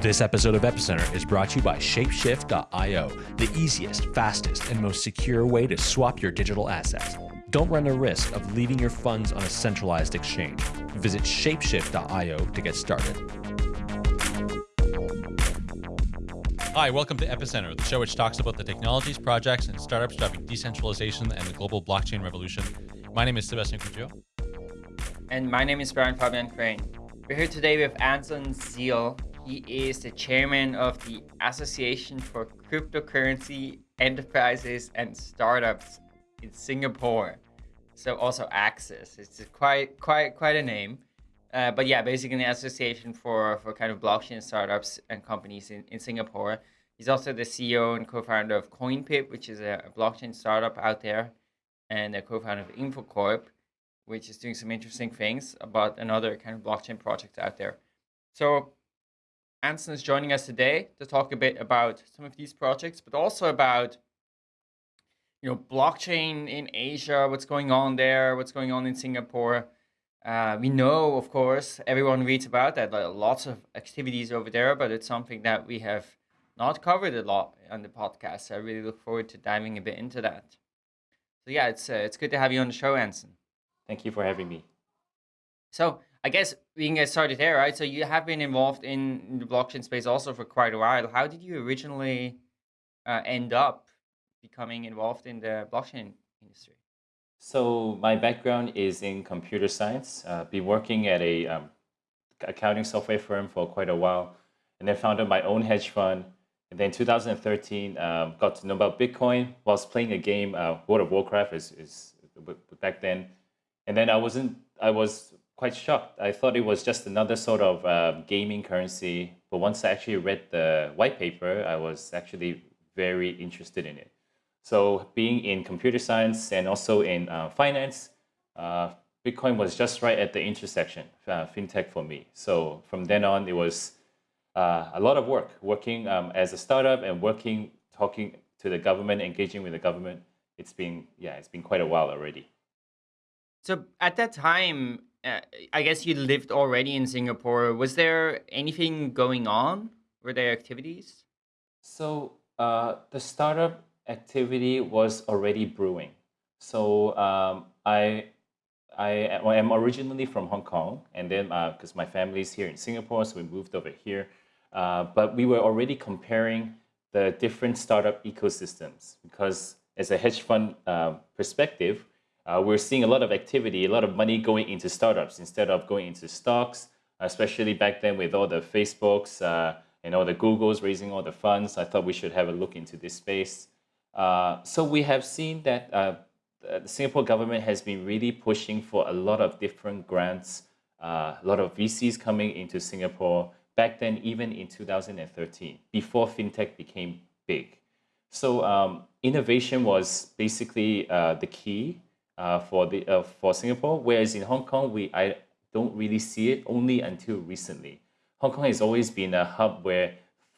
This episode of Epicenter is brought to you by Shapeshift.io, the easiest, fastest, and most secure way to swap your digital assets. Don't run the risk of leaving your funds on a centralized exchange. Visit Shapeshift.io to get started. Hi, welcome to Epicenter, the show which talks about the technologies, projects, and startups driving decentralization and the global blockchain revolution. My name is Sebastien Couture. And my name is Brian Fabian Crain. We're here today with Anson Zeall, he is the chairman of the Association for Cryptocurrency Enterprises and Startups in Singapore. So also Access. It's quite quite quite a name. Uh, but yeah, basically an association for, for kind of blockchain startups and companies in, in Singapore. He's also the CEO and co-founder of CoinPip, which is a, a blockchain startup out there, and a co-founder of InfoCorp, which is doing some interesting things about another kind of blockchain project out there. So Anson is joining us today to talk a bit about some of these projects, but also about you know blockchain in Asia, what's going on there, what's going on in Singapore. Uh, we know, of course, everyone reads about that, lots of activities over there, but it's something that we have not covered a lot on the podcast. So I really look forward to diving a bit into that. So yeah, it's uh, it's good to have you on the show, Anson. Thank you for having me. So I guess we can get started there, right? So you have been involved in the blockchain space also for quite a while. How did you originally uh, end up becoming involved in the blockchain industry? So my background is in computer science. Uh, been working at a um, accounting software firm for quite a while, and then founded my own hedge fund. And then 2013, um, got to know about Bitcoin whilst playing a game, uh, World of Warcraft is, is back then. And then I wasn't, I was quite shocked. I thought it was just another sort of uh, gaming currency. But once I actually read the white paper, I was actually very interested in it. So being in computer science and also in uh, finance, uh, Bitcoin was just right at the intersection, uh, fintech for me. So from then on, it was uh, a lot of work, working um, as a startup and working, talking to the government, engaging with the government. It's been, yeah, it's been quite a while already. So at that time, uh, I guess you lived already in Singapore. Was there anything going on? Were there activities? So uh, the startup activity was already brewing. So um, I I am originally from Hong Kong, and then because uh, my family is here in Singapore, so we moved over here. Uh, but we were already comparing the different startup ecosystems because, as a hedge fund uh, perspective, uh, we're seeing a lot of activity, a lot of money going into startups instead of going into stocks, especially back then with all the Facebooks uh, and all the Googles raising all the funds. I thought we should have a look into this space. Uh, so we have seen that uh, the Singapore government has been really pushing for a lot of different grants, uh, a lot of VCs coming into Singapore back then, even in 2013, before fintech became big. So um, innovation was basically uh, the key for the uh, for Singapore, whereas in Hong Kong we I don't really see it only until recently. Hong Kong has always been a hub where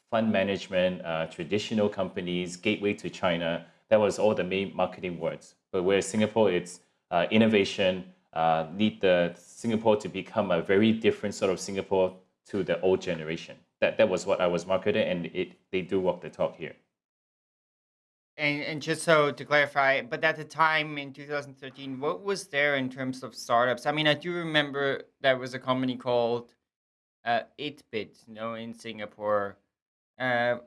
fund management, uh, traditional companies, gateway to China, that was all the main marketing words. But whereas Singapore, it's uh, innovation, uh, need the Singapore to become a very different sort of Singapore to the old generation. That, that was what I was marketing and it, they do walk the talk here. And and just so to clarify, but at the time in 2013, what was there in terms of startups? I mean, I do remember there was a company called uh, itBit, you know, in Singapore. Uh,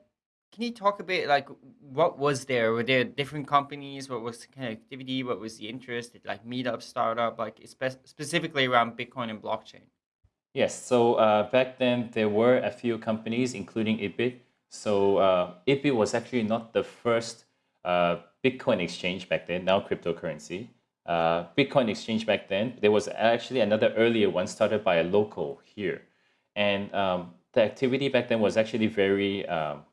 can you talk a bit like what was there? Were there different companies? What was the activity? What was the interest? Did like meetup, startup, like spe- specifically around Bitcoin and blockchain? Yes. So uh, back then there were a few companies, including itBit. So uh, itBit was actually not the first uh, Bitcoin exchange back then, now cryptocurrency. Uh, Bitcoin exchange back then, there was actually another earlier one started by a local here. And um, the activity back then was actually very, um,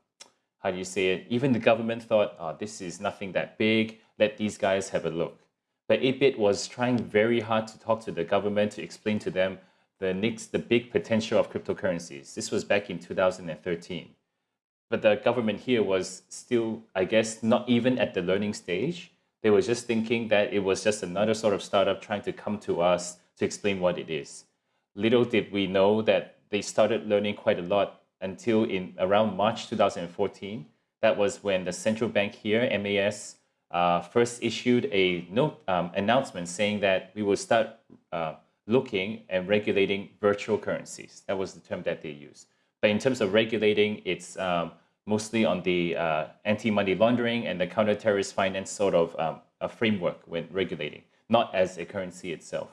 how do you say it? Even the government thought, oh, this is nothing that big. Let these guys have a look. But itBit was trying very hard to talk to the government to explain to them the next, the big potential of cryptocurrencies. This was back in 2013 but the government here was still, I guess, not even at the learning stage. They were just thinking that it was just another sort of startup trying to come to us to explain what it is. Little did we know that they started learning quite a lot until in around March 2014. That was when the central bank here, MAS, uh, first issued a note um, announcement saying that we will start uh, looking and regulating virtual currencies. That was the term that they used. But in terms of regulating, it's um, mostly on the uh, anti-money laundering and the counter-terrorist finance sort of um, a framework when regulating, not as a currency itself.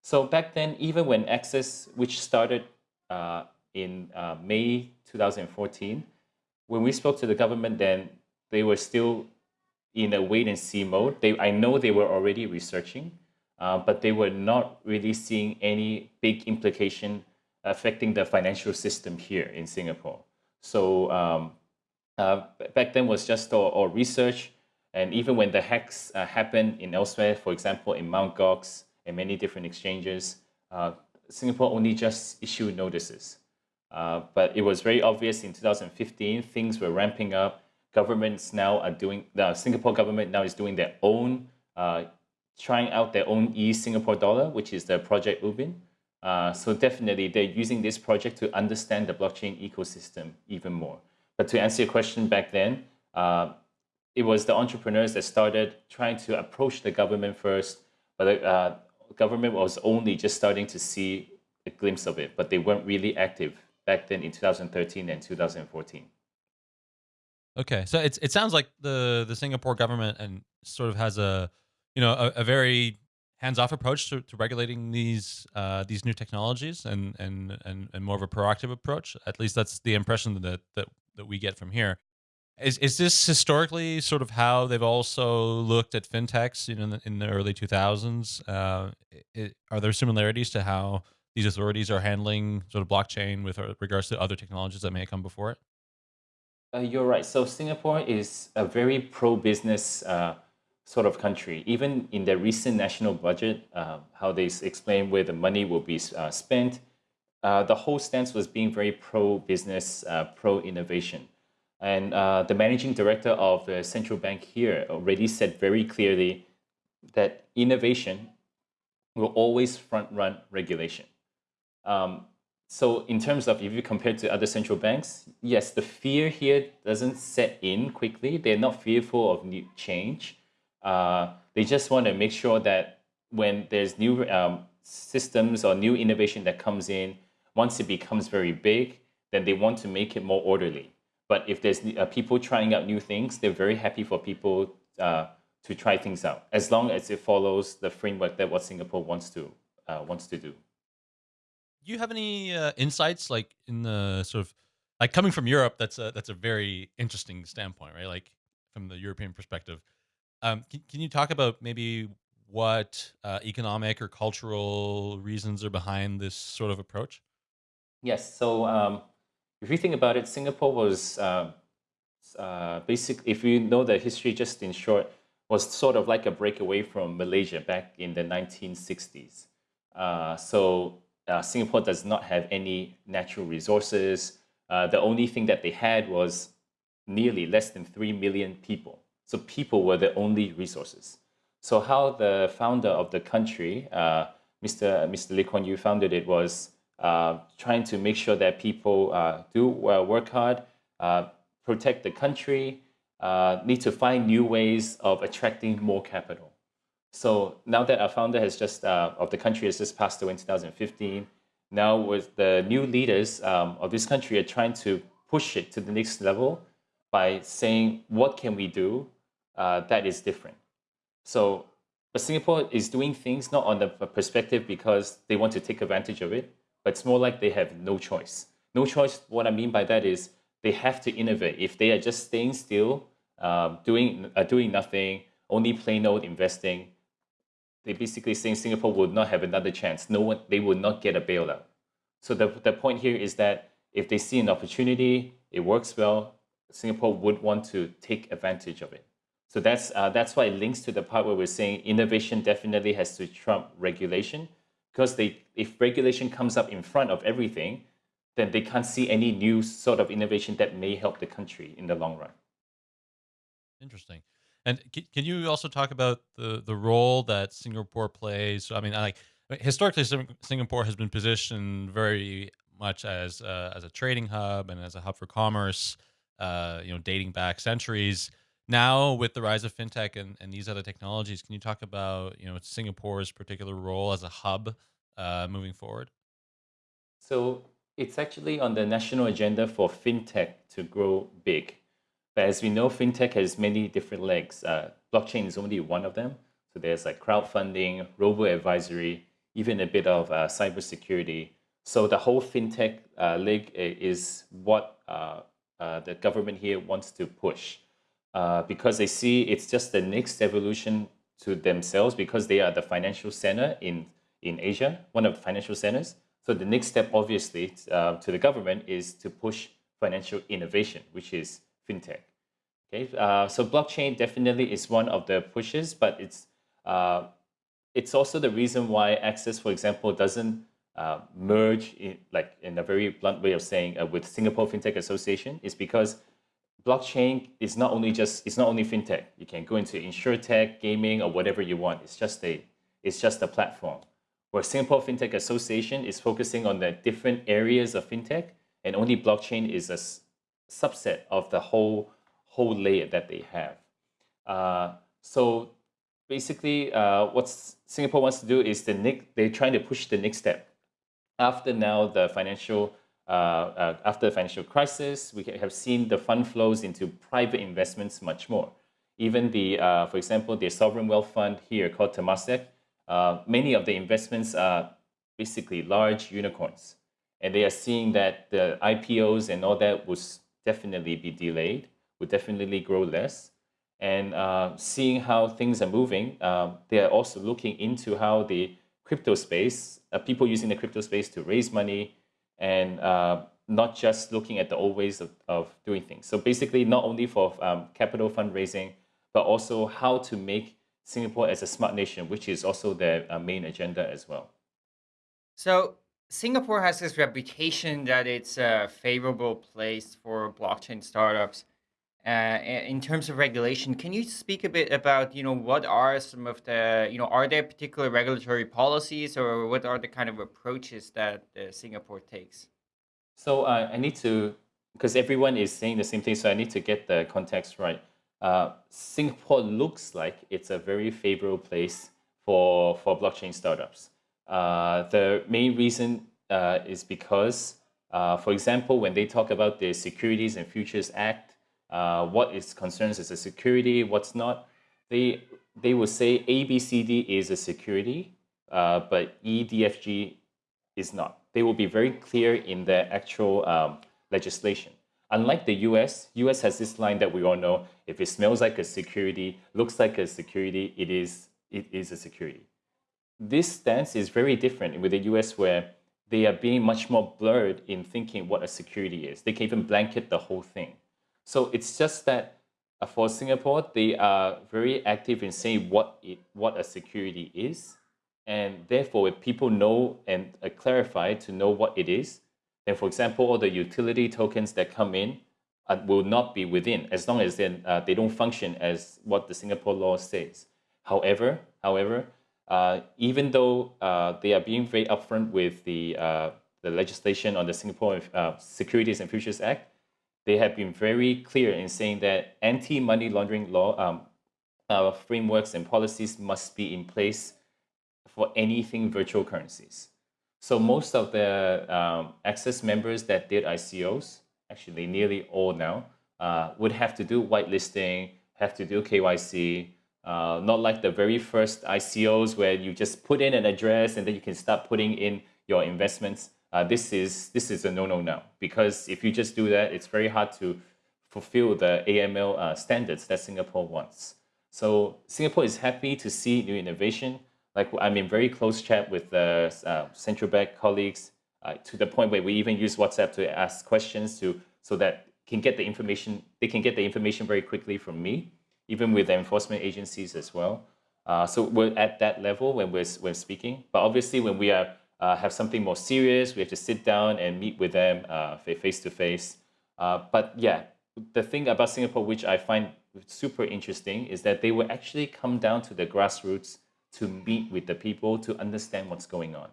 So back then, even when Access, which started uh, in uh, May 2014, when we spoke to the government then, they were still in a wait and see mode. They, I know they were already researching, uh, but they were not really seeing any big implication affecting the financial system here in Singapore. So um, uh, back then was just all, research. And even when the hacks uh, happened in elsewhere, for example, in Mt. Gox and many different exchanges, uh, Singapore only just issued notices. Uh, but it was very obvious in 2015, things were ramping up. Governments now are doing, the Singapore government now is doing their own, uh, trying out their own e-Singapore dollar, which is the Project Ubin. Uh, so definitely they're using this project to understand the blockchain ecosystem even more. But to answer your question back then, uh, it was the entrepreneurs that started trying to approach the government first, but the uh, government was only just starting to see a glimpse of it, but they weren't really active back then in 2013 and 2014. Okay, so it's it sounds like the the Singapore government and sort of has a you know a, a very hands-off approach to, to regulating these uh, these new technologies and, and and and more of a proactive approach. At least that's the impression that that that we get from here. Is is this historically sort of how they've also looked at fintechs? In the, in the early two thousands, uh, are there similarities to how these authorities are handling sort of blockchain with regards to other technologies that may come before it? Uh, you're right. So Singapore is a very pro-business uh, sort of country. Even in their recent national budget, uh, how they explain where the money will be uh, spent, uh, the whole stance was being very pro-business, uh, pro-innovation. And uh, the managing director of the central bank here already said very clearly that innovation will always front-run regulation. Um, so in terms of if you compare to other central banks, yes, the fear here doesn't set in quickly. They're not fearful of new change. Uh, they just want to make sure that when there's new um, systems or new innovation that comes in, once it becomes very big, then they want to make it more orderly. But if there's uh, people trying out new things, they're very happy for people uh, to try things out, as long as it follows the framework that what Singapore wants to uh, wants to do. Do you have any uh, insights, like in the sort of like coming from Europe? That's a that's a very interesting standpoint, right? Like from the European perspective um, can, can you talk about maybe what uh, economic or cultural reasons are behind this sort of approach? Yes. So um, if you think about it, Singapore was uh, uh, basically, if you know the history just in short, was sort of like a breakaway from Malaysia back in the 1960s. Uh, so uh, Singapore does not have any natural resources. Uh, the only thing that they had was nearly less than 3 million people. So people were the only resources. So how the founder of the country, uh, Mr. Mr. Lee Kuan Yew founded it was uh, trying to make sure that people uh, do work hard, uh, protect the country, uh, need to find new ways of attracting more capital. So now that our founder has just, uh, of the country has just passed away in 2015, now with the new leaders um, of this country are trying to push it to the next level by saying, what can we do uh, that is different. So, but Singapore is doing things not on the perspective because they want to take advantage of it, but it's more like they have no choice. No choice, what I mean by that is they have to innovate. If they are just staying still, uh, doing, uh, doing nothing, only plain old investing, they basically saying Singapore would not have another chance. No one, they would not get a bailout. So the, the point here is that if they see an opportunity, it works well, Singapore would want to take advantage of it. So that's, uh, that's why it links to the part where we're saying innovation definitely has to trump regulation because they, if regulation comes up in front of everything, then they can't see any new sort of innovation that may help the country in the long run. Interesting. And can you also talk about the, the role that Singapore plays? I mean, like historically, Singapore has been positioned very much as uh, as a trading hub and as a hub for commerce, uh, you know, dating back centuries. Now, with the rise of fintech and, and these other technologies, can you talk about you know Singapore's particular role as a hub uh, moving forward? So it's actually on the national agenda for fintech to grow big. But as we know, fintech has many different legs. Uh, blockchain is only one of them. So there's like crowdfunding, robo advisory, even a bit of uh, cybersecurity. So the whole fintech uh, leg is what uh, uh, the government here wants to push uh, because they see it's just the next evolution to themselves because they are the financial center in, in Asia, one of the financial centers. So the next step, obviously, uh, to the government is to push financial innovation, which is fintech. Okay, uh, so blockchain definitely is one of the pushes, but it's uh, it's also the reason why Access, for example, doesn't uh, merge in like in a very blunt way of saying uh, with Singapore FinTech Association is because blockchain is not only just it's not only fintech. You can go into insurtech, gaming, or whatever you want. It's just a it's just a platform. Where Singapore FinTech Association is focusing on the different areas of fintech, and only blockchain is a subset of the whole whole layer that they have. Uh, so basically, uh, what Singapore wants to do is the next, they're trying to push the next step. After now the financial after the financial crisis, we have seen the fund flows into private investments much more. Even the, uh, for example, the sovereign wealth fund here called Temasek, uh, many of the investments are basically large unicorns. And they are seeing that the IPOs and all that would definitely be delayed, would definitely grow less. And uh, seeing how things are moving, uh, they are also looking into how the crypto space, people using the crypto space to raise money, and uh, not just looking at the old ways of, of doing things. So basically, not only for um, capital fundraising, but also how to make Singapore as a smart nation, which is also their uh, main agenda as well. So Singapore has this reputation that it's a favorable place for blockchain startups. Uh, in terms of regulation, can you speak a bit about, you know, what are some of the, you know, are there particular regulatory policies or what are the kind of approaches that uh, Singapore takes? So uh, I need to, because everyone is saying the same thing, so I need to get the context right. Uh, Singapore looks like it's a very favorable place for, for blockchain startups. Uh, the main reason uh, is because, for example, when they talk about the Securities and Futures Act, uh, what is concerns as a security, what's not. They, they will say ABCD is a security, uh, but EDFG is not. They will be very clear in their actual um, legislation. Unlike the US, US has this line that we all know, if it smells like a security, looks like a security, it is, it is a security. This stance is very different with the US where they are being much more blurred in thinking what a security is. They can even blanket the whole thing. So it's just that uh, for Singapore, they are very active in saying what it, what a security is, and therefore, if people know and uh, clarify to know what it is, then, for example, all the utility tokens that come in uh, will not be within, as long as then uh, they don't function as what the Singapore law says. However, however, uh, even though uh, they are being very upfront with the the legislation on the Singapore Securities and Futures Act, they have been very clear in saying that anti-money laundering law um, uh, frameworks and policies must be in place for anything virtual currencies. So most of the um, Access members that did ICOs, actually nearly all now, uh, would have to do whitelisting, have to do KYC, uh, not like the very first ICOs where you just put in an address and then you can start putting in your investments uh, this is this is a no-no now because if you just do that, it's very hard to fulfill the AML uh, standards that Singapore wants. So Singapore is happy to see new innovation. Like I'm in very close chat with the uh, central bank colleagues uh, to the point where we even use WhatsApp to ask questions to so that can get the information. They can get the information very quickly from me, even with the enforcement agencies as well. Uh, so we're at that level when we're when speaking. But obviously, when we are uh, have something more serious. We have to sit down and meet with them uh, face to face. Uh, but yeah, the thing about Singapore, which I find super interesting, is that they will actually come down to the grassroots to meet with the people to understand what's going on.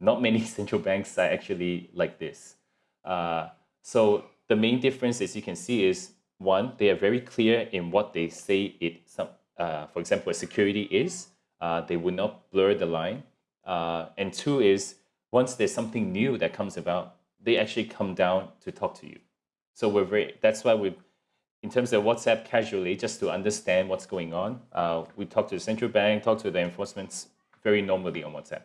not many central banks are actually like this. Uh, so the main difference, as you can see, is one, they are very clear in what they say it, some, uh, for example, a security is. Uh, they will not blur the line. Uh, and two is, once there's something new that comes about, they actually come down to talk to you. So we're very, that's why we, in terms of WhatsApp casually, just to understand what's going on, uh, we talk to the central bank, talk to the enforcements very normally on WhatsApp.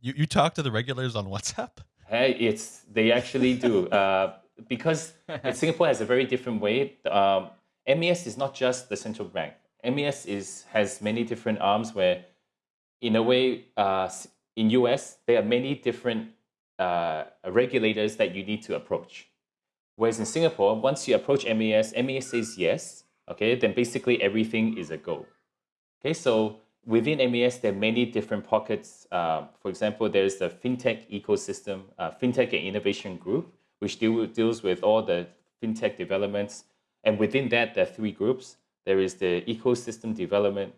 You, you talk to the regulators on WhatsApp? Hey, it's, they actually do. Uh, because Singapore has a very different way. Um, MAS is not just the central bank. MAS is has many different arms where, in a way, uh, in US there are many different uh, regulators that you need to approach. Whereas in Singapore, once you approach MAS, MAS says yes. Okay, then basically everything is a go. Okay, so within MAS, there are many different pockets. Uh, for example, there's the fintech ecosystem, uh, fintech and innovation group, which deal, deals with all the fintech developments. And within that, there are three groups. There is the ecosystem development,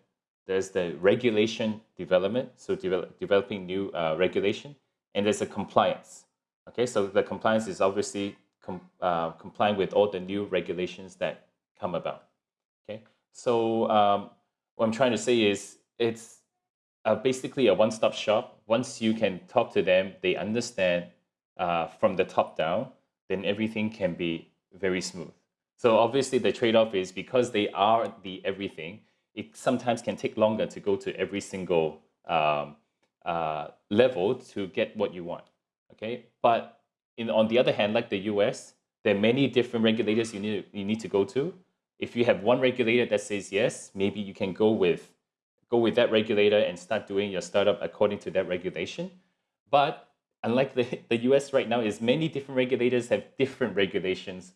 there's the regulation development, so develop, developing new uh, regulation, and there's a compliance. Okay, so the compliance is obviously com, uh, complying with all the new regulations that come about. Okay, so um, what I'm trying to say is it's uh, basically a one-stop shop. Once you can talk to them, they understand uh, from the top down, then everything can be very smooth. So obviously the trade-off is because they are the everything, it sometimes can take longer to go to every single um, uh, level to get what you want. Okay, but in, on the other hand, like the US, there are many different regulators you need, you need to go to. If you have one regulator that says yes, maybe you can go with go with that regulator and start doing your startup according to that regulation. But unlike the, the US right now, is many different regulators have different regulations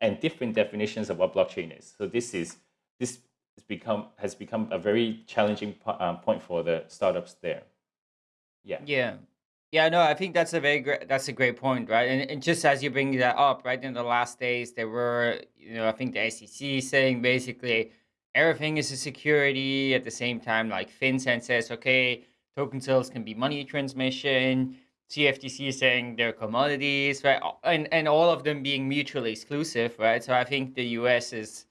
and different definitions of what blockchain is. So this is this has become has become a very challenging um, point for the startups there. Yeah. Yeah. Yeah, no, I think that's a very great that's a great point, right? And, and just as you bring that up, right, in the last days there were, you know, I think the SEC saying basically everything is a security at the same time, like FinCEN says, okay, token sales can be money transmission, CFTC is saying they're commodities, right? And and all of them being mutually exclusive, right? So I think the US is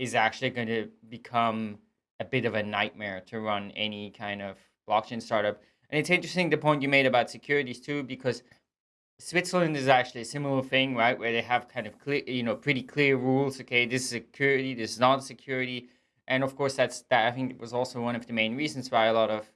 is actually going to become a bit of a nightmare to run any kind of blockchain startup. And it's interesting the point you made about securities too, because Switzerland is actually a similar thing, right? Where they have kind of clear, you know, pretty clear rules. Okay, this is security, this is not security, and of course that's that. I think it was also one of the main reasons why a lot of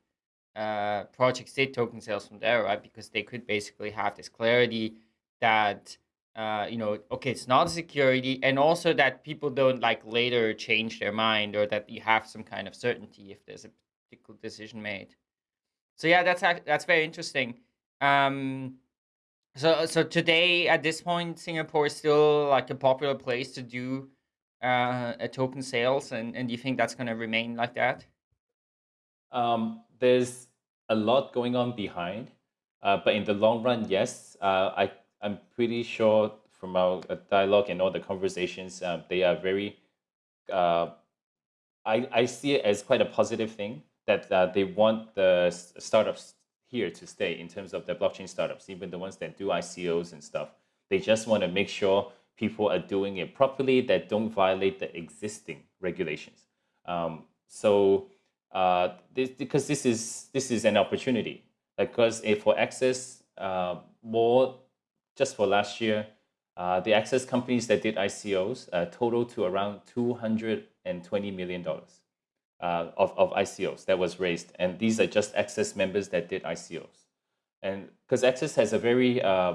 uh, projects did token sales from there, right? Because they could basically have this clarity that uh, you know, okay, it's not security, and also that people don't like later change their mind, or that you have some kind of certainty if there's a particular decision made. So yeah, that's that's very interesting. Um, so so today at this point, Singapore is still like a popular place to do uh, a token sales, and and do you think that's going to remain like that? Um, there's a lot going on behind, uh, but in the long run, yes, uh, I I'm pretty sure from our uh, dialogue and all the conversations, um, they are very. Uh, I I see it as quite a positive thing that uh, they want the startups here to stay in terms of the blockchain startups, even the ones that do ICOs and stuff. They just want to make sure people are doing it properly that don't violate the existing regulations. Um, so uh, this, because this is this is an opportunity. Because if for Access, uh, more just for last year, uh, the Access companies that did ICOs uh, total to around two hundred and twenty million dollars uh, of of ICOs that was raised, and these are just Access members that did ICOs, and because Access has a very uh,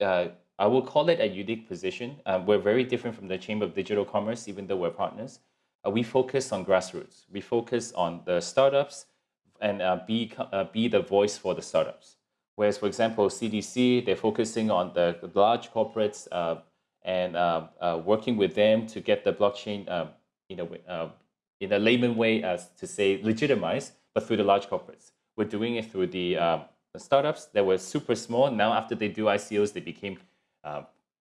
uh, I will call it a unique position. Um, we're very different from the Chamber of Digital Commerce, even though we're partners uh, we focus on grassroots. We focus on the startups and uh, be, uh, be the voice for the startups. Whereas, for example, CDC, they're focusing on the, large corporates uh, and uh, uh, working with them to get the blockchain um, in, a, in a layman way as to say legitimized, but through the large corporates. We're doing it through the, the startups that were super small. Now, after they do ICOs, they became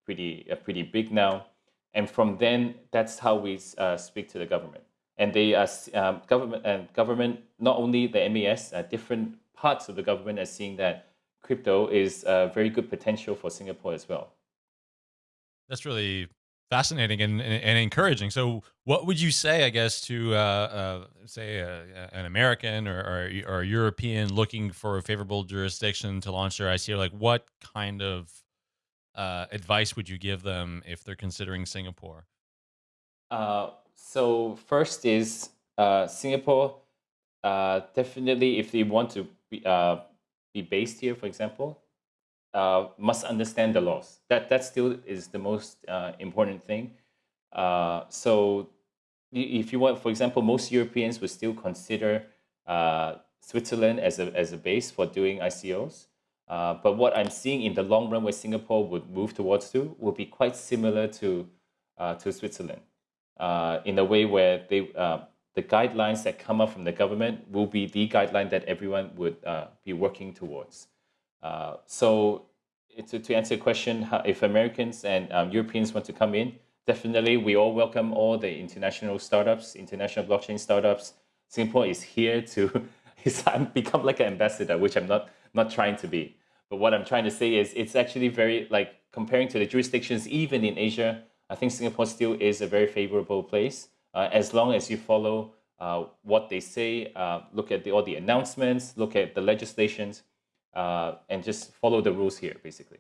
pretty, pretty big now. And from then, that's how we uh, speak to the government. And they are um, government and government, not only the uh, different parts of the government are seeing that crypto is a very good potential for Singapore as well. That's really fascinating and, and, and encouraging. So, what would you say, I guess, to uh, uh, say uh, an American or, or, or European looking for a favorable jurisdiction to launch their ICO? Like, what kind of uh, advice would you give them if they're considering Singapore? Uh, so first is uh, Singapore. Uh, definitely, if they want to be, uh, be based here, for example, uh, must understand the laws. That that still is the most uh, important thing. Uh, so, if you want, for example, most Europeans would still consider uh, Switzerland as a as a base for doing ICOs. Uh, but what I'm seeing in the long run, where Singapore would move towards to, will be quite similar to uh, to Switzerland, in a way where they the guidelines that come up from the government will be the guideline that everyone would be working towards. Uh, so to, to answer your question, if Americans and um, Europeans want to come in, definitely we all welcome all the international startups, international blockchain startups. Singapore is here to become like an ambassador, which I'm not not trying to be. But what I'm trying to say is it's actually very like comparing to the jurisdictions, even in Asia, I think Singapore still is a very favorable place uh, as long as you follow uh, what they say, uh, look at the, all the announcements, look at the legislations uh, and just follow the rules here, basically.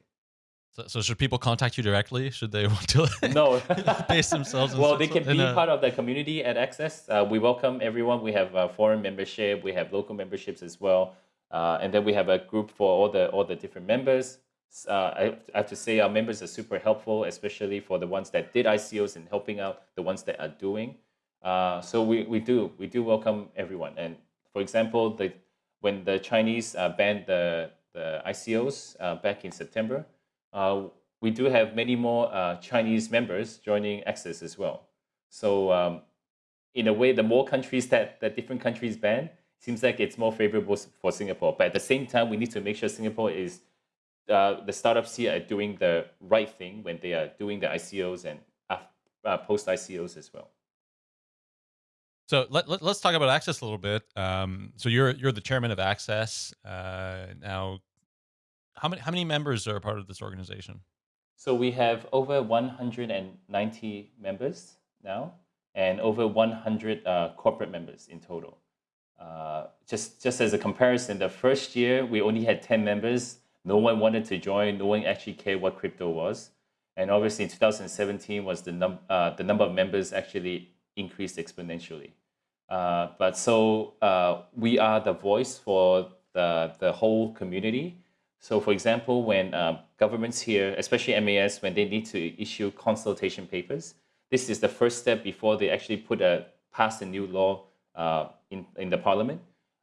So, so, should people contact you directly? Should they want to no base themselves? well, they can be a... part of the community at Access. Uh, we welcome everyone. We have a foreign membership. We have local memberships as well, uh, and then we have a group for all the all the different members. Uh, I, I have to say our members are super helpful, especially for the ones that did ICOs and helping out the ones that are doing. Uh, so we, we do we do welcome everyone. And for example, the when the Chinese uh, banned the, the ICOs uh, back in September, uh, we do have many more uh, Chinese members joining Access as well. So um, in a way, the more countries that, that different countries ban, seems like it's more favorable for Singapore. But at the same time, we need to make sure Singapore is, the startups here are doing the right thing when they are doing the ICOs and post ICOs as well. So let, let, us talk about Access a little bit. Um, so you're you're the chairman of Access uh, now. How many how many members are part of this organization? So we have over 190 members now, and over 100 uh, corporate members in total. Uh, just just as a comparison, the first year we only had 10 members. No one wanted to join. No one actually cared what crypto was. And obviously, in 2017 was the num uh, the number of members actually increased exponentially. Uh, but so uh, we are the voice for the, the whole community. So for example, when uh, governments here, especially MAS, when they need to issue consultation papers, this is the first step before they actually put a pass a new law uh, in, in the parliament.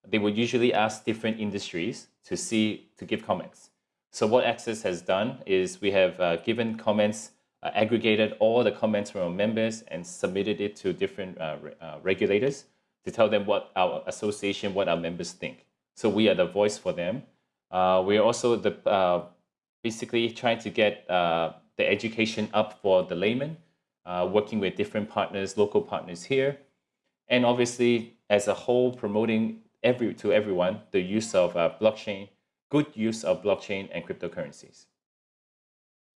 They would usually ask different industries to see, to give comments. So what Access has done is we have uh, given comments uh, aggregated all the comments from our members and submitted it to different uh, uh, regulators to tell them what our association, what our members think. So we are the voice for them. Uh, we're also the uh, basically trying to get uh, the education up for the layman, working with different partners, local partners here, and obviously as a whole promoting every to everyone the use of blockchain, good use of blockchain and cryptocurrencies.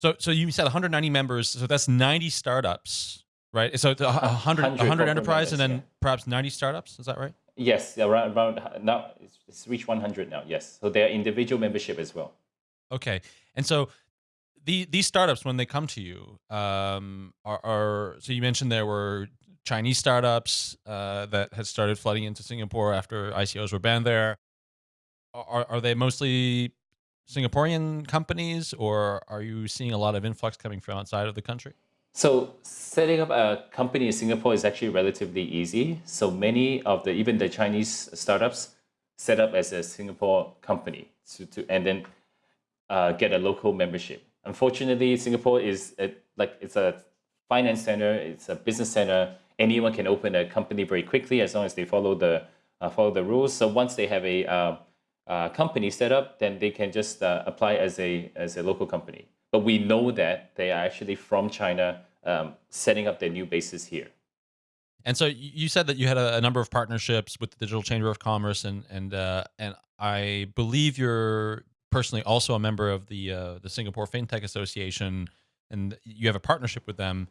So, so you said 190 members. So that's 90 startups, right? So 100, 100, 100 enterprise and then yeah. perhaps 90 startups. Is that right? Yes, around, around now it's, it's reached 100 now. Yes, so they're individual membership as well. Okay, and so the, these startups when they come to you um, are, are so you mentioned there were Chinese startups uh, that had started flooding into Singapore after ICOs were banned there. Are, are they mostly Singaporean companies, or are you seeing a lot of influx coming from outside of the country? So setting up a company in Singapore is actually relatively easy. So many of the even the Chinese startups set up as a Singapore company to, to and then uh, get a local membership. Unfortunately, Singapore is a, like it's a finance center, it's a business center. Anyone can open a company very quickly as long as they follow the uh, follow the rules. So once they have a uh, uh, company set up, then they can just uh, apply as a as a local company. But we know that they are actually from China, um, setting up their new bases here. And so you said that you had a, a, number of partnerships with the Digital Chamber of Commerce, and and uh, and I believe you're personally also a member of the uh, the Singapore FinTech Association, and you have a partnership with them.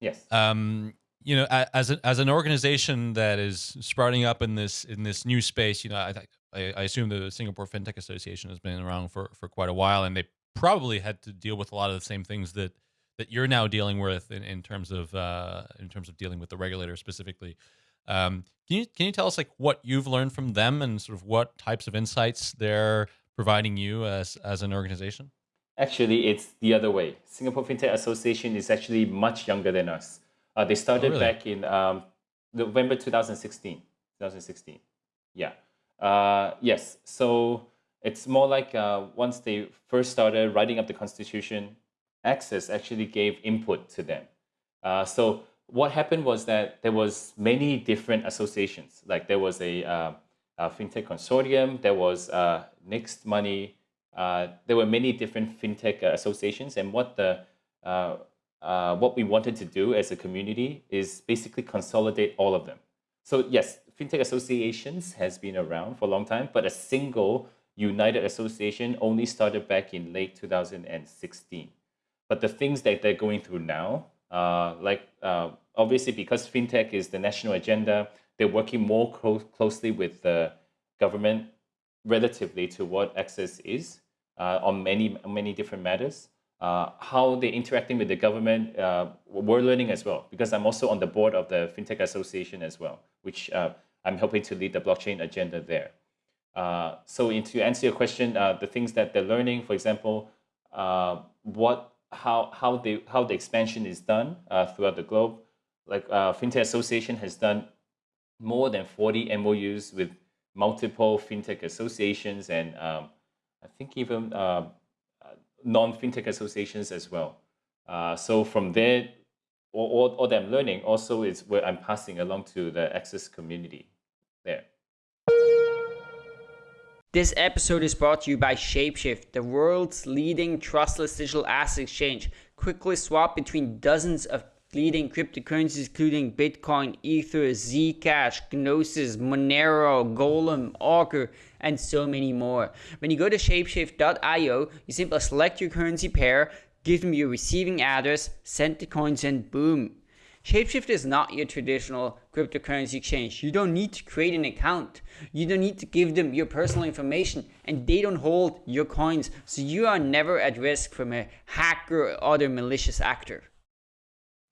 Yes. Um, you know, as a, as an organization that is sprouting up in this in this new space, you know, I I, I assume the Singapore FinTech Association has been around for for quite a while, and they probably had to deal with a lot of the same things that that you're now dealing with in, in terms of uh, in terms of dealing with the regulator specifically. Um, can you can you tell us like what you've learned from them and sort of what types of insights they're providing you as as an organization? Actually, it's the other way. Singapore FinTech Association is actually much younger than us. Uh, they started really? back in um, November 2016. 2016. Yeah. Uh, yes. So it's more like uh, once they first started writing up the constitution, Access actually gave input to them. Uh, so what happened was that there was many different associations. Like there was a, uh, a fintech consortium, there was uh, Next Money, uh, there were many different fintech uh, associations, and what the what we wanted to do as a community is basically consolidate all of them. So yes, fintech associations has been around for a long time, but a single united association only started back in late 2016. But the things that they're going through now, uh, like uh, obviously because fintech is the national agenda, they're working more clo- closely with the government relatively to what Access is uh, on many many different matters. Uh, how they're interacting with the government, uh, we're learning as well because I'm also on the board of the FinTech Association as well, which uh, I'm helping to lead the blockchain agenda there. Uh, so in, to answer your question, uh, the things that they're learning, for example, uh, what how how the how the expansion is done uh, throughout the globe. Like uh, FinTech Association has done more than 40 MOUs with multiple fintech associations and um, I think even uh, non-fintech associations as well. Uh, so from there, all, all, all that I'm learning also is where I'm passing along to the Access community This episode is brought to you by Shapeshift, the world's leading trustless digital asset exchange. Quickly swap between dozens of leading cryptocurrencies including Bitcoin, Ether, Zcash, Gnosis, Monero, Golem, Augur, and so many more. When you go to shapeshift.io, you simply select your currency pair, give them your receiving address, send the coins, and boom. Shapeshift is not your traditional cryptocurrency exchange. You don't need to create an account. You don't need to give them your personal information and they don't hold your coins. So you are never at risk from a hacker or other malicious actor.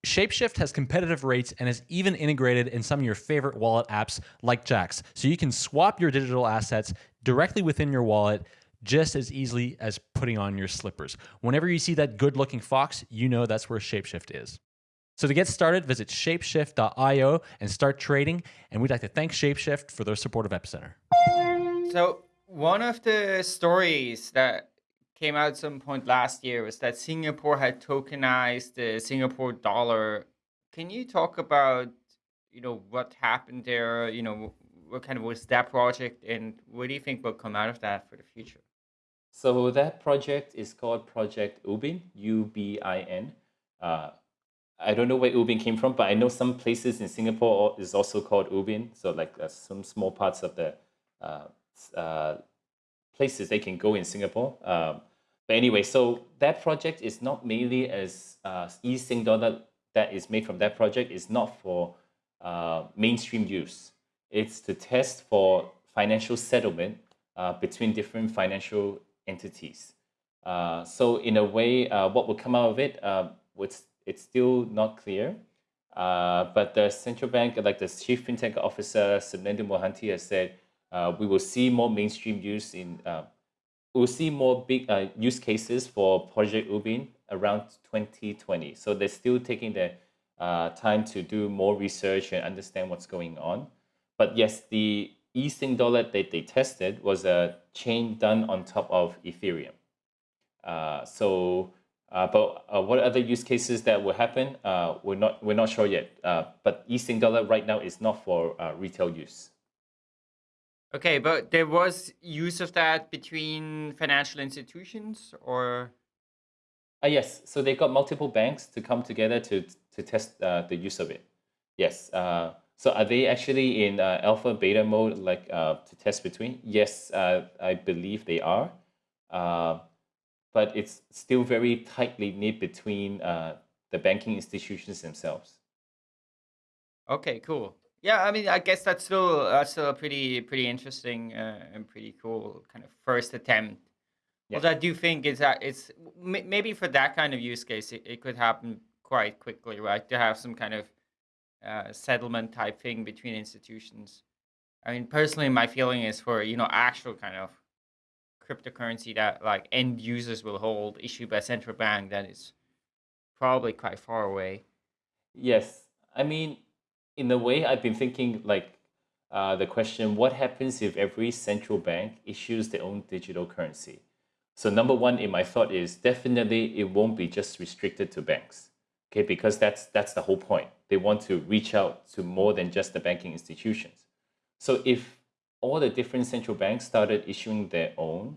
Shapeshift has competitive rates and is even integrated in some of your favorite wallet apps like Jaxx, so you can swap your digital assets directly within your wallet just as easily as putting on your slippers. Whenever you see that good looking fox, you know that's where Shapeshift is. So to get started, visit shapeshift.io and start trading. And we'd like to thank Shapeshift for their support of Epicenter. So one of the stories that came out at some point last year was that Singapore had tokenized the Singapore dollar. Can you talk about, you know, what happened there? You know, what kind of was that project, and what do you think will come out of that for the future? So that project is called Project Ubin, U-B-I-N. Uh, I don't know where Ubin came from, but I know some places in Singapore is also called Ubin. So like uh, some small parts of the uh, uh, places they can go in Singapore. Um, but anyway, so that project is not mainly as uh, e-Sing dollar that is made from that project is not for uh, mainstream use. It's to test for financial settlement uh, between different financial entities. Uh, so in a way, what will come out of it, uh, it's, still not clear. Uh, but the central bank, like the chief fintech officer, Sopnendu Mohanty, has said, uh, we will see more mainstream use in, uh, we'll see more big uh, use cases for Project Ubin around 2020. So they're still taking the uh, time to do more research and understand what's going on. But yes, the e-Sing dollar that they tested was a chain done on top of Ethereum. Uh, so, uh, but uh, what other use cases that will happen? Uh, we're not we're not sure yet. Uh, but e-Sing dollar right now is not for uh, retail use. Okay, but there was use of that between financial institutions, or Uh, yes, so they got multiple banks to come together to to test uh, the use of it. Yes. Uh, so are they actually in uh, alpha beta mode, like uh, to test between? Yes, uh, I believe they are. But it's still very tightly knit between uh, the banking institutions themselves. Okay, cool. Yeah, I mean, I guess that's still that's still a pretty pretty interesting uh, and pretty cool kind of first attempt. Yeah. What I do think is that it's m- maybe for that kind of use case, it, it could happen quite quickly, right? To have some kind of uh, settlement type thing between institutions. I mean, personally, my feeling is for you know actual kind of cryptocurrency that like end users will hold issued by central bank, that is probably quite far away. Yes, I mean, in a way, I've been thinking like uh, the question: What happens if every central bank issues their own digital currency? So number one in my thought is definitely it won't be just restricted to banks, okay? Because that's that's the whole point. They want to reach out to more than just the banking institutions. So if all the different central banks started issuing their own,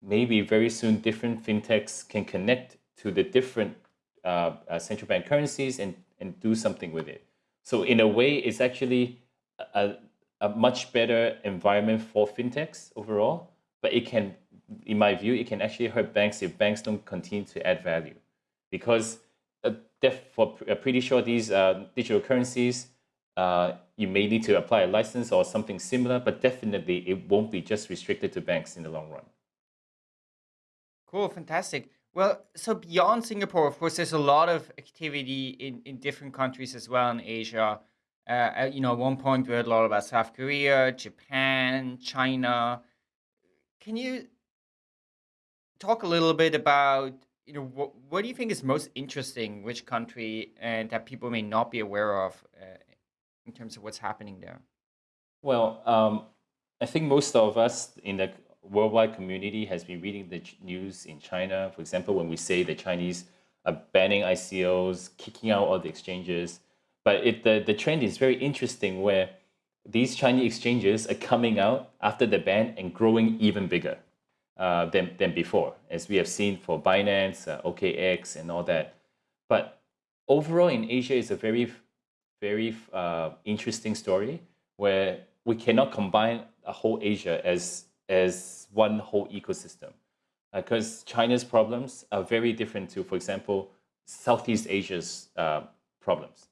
maybe very soon different fintechs can connect to the different uh, uh, central bank currencies and, and do something with it. So in a way, it's actually a, a much better environment for fintechs overall, but it can, in my view, it can actually hurt banks if banks don't continue to add value. Because uh, for uh, pretty sure these uh, digital currencies, uh, you may need to apply a license or something similar, but definitely it won't be just restricted to banks in the long run. Cool, fantastic. Well, so beyond Singapore, of course, there's a lot of activity in, in different countries as well in Asia. Uh, you know, at one point we heard a lot about South Korea, Japan, China. Can you talk a little bit about, you know, what, what do you think is most interesting, which country, and that people may not be aware of uh, in terms of what's happening there? Well, um, I think most of us in the worldwide community has been reading the news in China. For example, when we say the Chinese are banning ICOs, kicking out all the exchanges. But it, the, the trend is very interesting where these Chinese exchanges are coming out after the ban and growing even bigger uh, than, than before, as we have seen for Binance, uh, OKEx, and all that. But overall in Asia, it's a very, very uh, interesting story where we cannot combine a whole Asia as as one whole ecosystem. Because uh, China's problems are very different to, for example, Southeast Asia's uh, problems.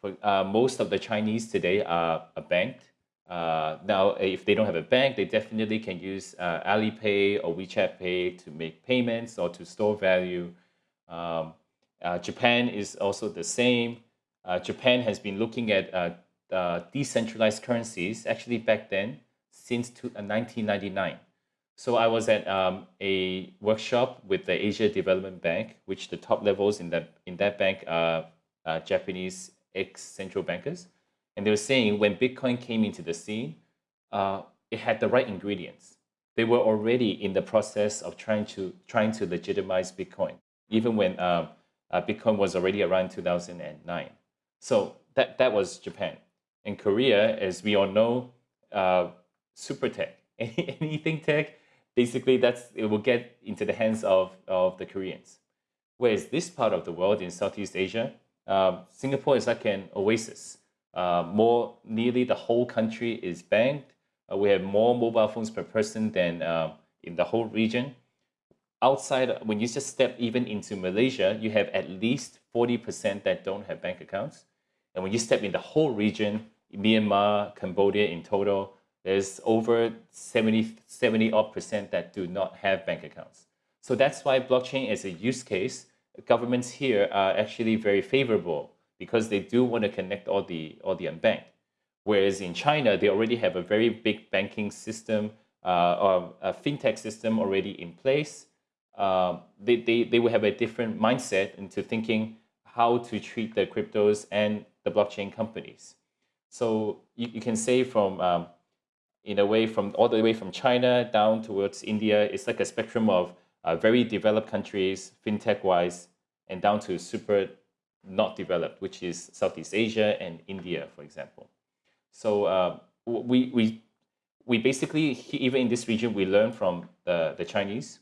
For, uh, most of the Chinese today are, are banked. Uh, now, if they don't have a bank, they definitely can use uh, Alipay or WeChat Pay to make payments or to store value. Um, Japan is also the same. Japan has been looking at decentralized currencies. Actually, back then, since 1999. Uh, so I was at um, a workshop with the Asia Development Bank, which the top levels in that in that bank are uh, Japanese ex central bankers, and they were saying when Bitcoin came into the scene, uh, it had the right ingredients. They were already in the process of trying to trying to legitimize Bitcoin, even when uh, Bitcoin was already around 2009. So that that was Japan. In Korea, as we all know, uh, super tech, anything tech, basically that's it will get into the hands of, of the Koreans. Whereas this part of the world in Southeast Asia, um, Singapore is like an oasis. Uh, more nearly the whole country is banked. Uh, we have more mobile phones per person than uh, in the whole region. Outside, when you just step even into Malaysia, you have at least 40% that don't have bank accounts. And when you step in the whole region, Myanmar, Cambodia in total, there's over 70, 70 odd percent that do not have bank accounts. So that's why blockchain as a use case, governments here are actually very favorable because they do want to connect all the, all the unbanked. Whereas in China, they already have a very big banking system uh, or a fintech system already in place. Uh, they, they, they will have a different mindset into thinking how to treat the cryptos and the blockchain companies. So you, you can say from um, in a way from all the way from China down towards India. It's like a spectrum of uh, very developed countries, fintech wise, and down to super not developed, which is Southeast Asia and India, for example. So uh, we, we, we basically, even in this region, we learn from the, the Chinese.